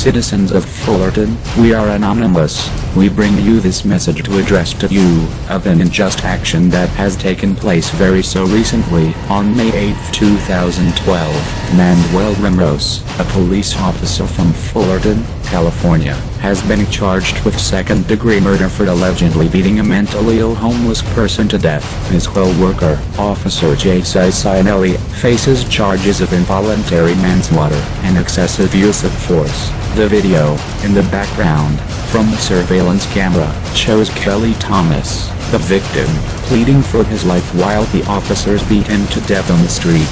Citizens of Fullerton, we are anonymous. We bring you this message to address to you of an unjust action that has taken place very so recently. On May 8, 2012, Manuel Ramos, a police officer from Fullerton, California, has been charged with second-degree murder for allegedly beating a mentally ill homeless person to death. His co-worker, Officer Jay Cicinelli, faces charges of involuntary manslaughter and excessive use of force. The video, in the background, from the surveillance camera, shows Kelly Thomas, the victim, pleading for his life while the officers beat him to death on the street.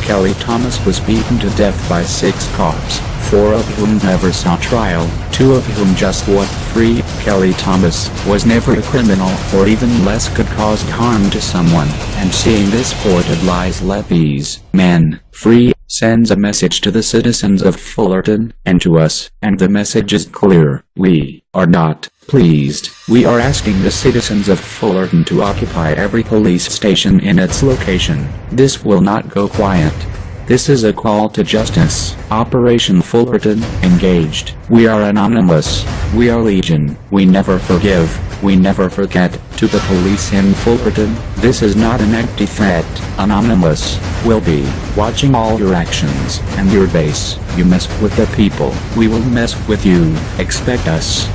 Kelly Thomas was beaten to death by six cops, four of whom never saw trial, two of whom just walked free. Kelly Thomas was never a criminal or even less could cause harm to someone, and seeing this ported lies let these men free sends a message to the citizens of Fullerton, and to us, and the message is clear, we are not pleased. We are asking the citizens of Fullerton to occupy every police station in its location. This will not go quiet. This is a call to justice. Operation Fullerton, engaged. We are anonymous. We are legion. We never forgive. We never forget. To the police in Fullerton, this is not an empty threat. Anonymous will be watching all your actions and your base. You mess with the people, we will mess with you. Expect us.